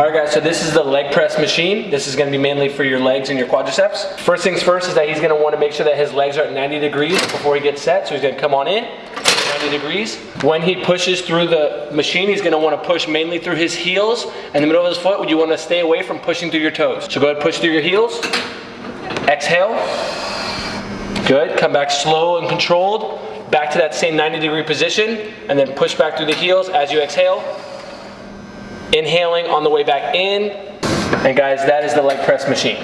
All right guys, so this is the leg press machine. This is gonna be mainly for your legs and your quadriceps. First things first is that he's gonna wanna make sure that his legs are at 90 degrees before he gets set. So he's gonna come on in, 90 degrees. When he pushes through the machine, he's gonna wanna push mainly through his heels. In the middle of his foot, you wanna stay away from pushing through your toes. So go ahead, push through your heels. Exhale. Good, come back slow and controlled. Back to that same 90 degree position, and then push back through the heels as you exhale. Inhaling on the way back in. And guys, that is the leg press machine.